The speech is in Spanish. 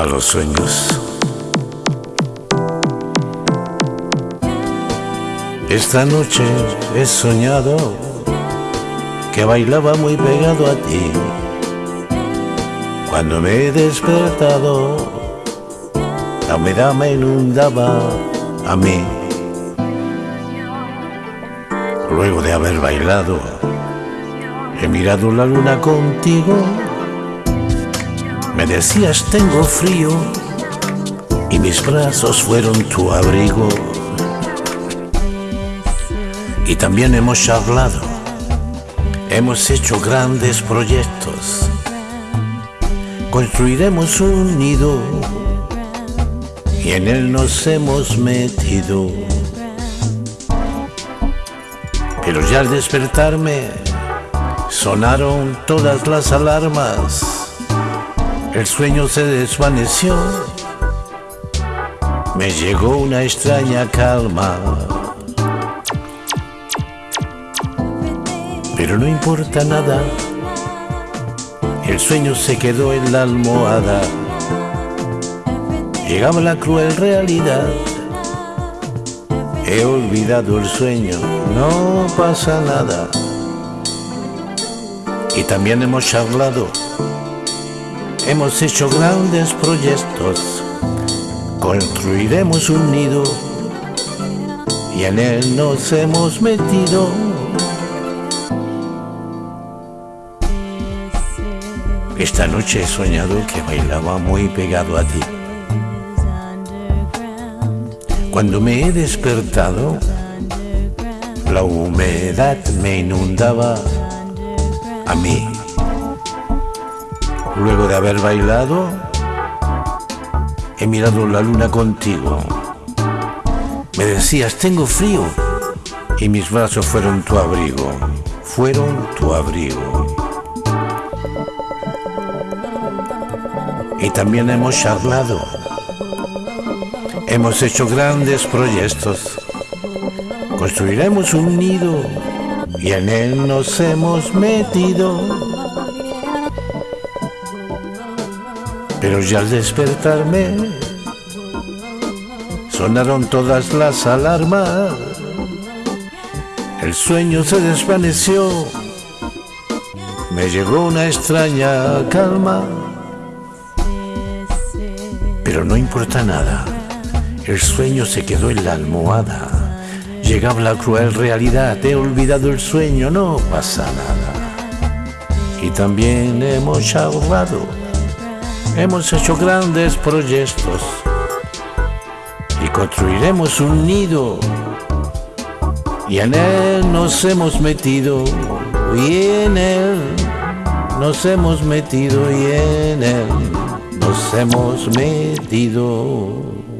a los sueños. Esta noche he soñado que bailaba muy pegado a ti. Cuando me he despertado, la humedad me inundaba a mí. Luego de haber bailado, he mirado la luna contigo. Me decías tengo frío y mis brazos fueron tu abrigo. Y también hemos charlado, hemos hecho grandes proyectos. Construiremos un nido y en él nos hemos metido. Pero ya al despertarme sonaron todas las alarmas, el sueño se desvaneció, me llegó una extraña calma. Pero no importa nada, el sueño se quedó en la almohada. Llegaba la cruel realidad. He olvidado el sueño, no pasa nada. Y también hemos charlado, hemos hecho grandes proyectos. Construiremos un nido y en él nos hemos metido. Esta noche he soñado que bailaba muy pegado a ti. Cuando me he despertado, la humedad me inundaba a mí. Luego de haber bailado, he mirado la luna contigo. Me decías, tengo frío, y mis brazos fueron tu abrigo, fueron tu abrigo. Y también hemos charlado. Hemos hecho grandes proyectos. Construiremos un nido y en él nos hemos metido. Pero ya al despertarme sonaron todas las alarmas. El sueño se desvaneció. Me llegó una extraña calma. Pero no importa nada. El sueño se quedó en la almohada. Llegaba la cruel realidad, he olvidado el sueño, no pasa nada. Y también hemos charlado, hemos hecho grandes proyectos y construiremos un nido. Y en él nos hemos metido, y en él nos hemos metido, y en él nos hemos metido.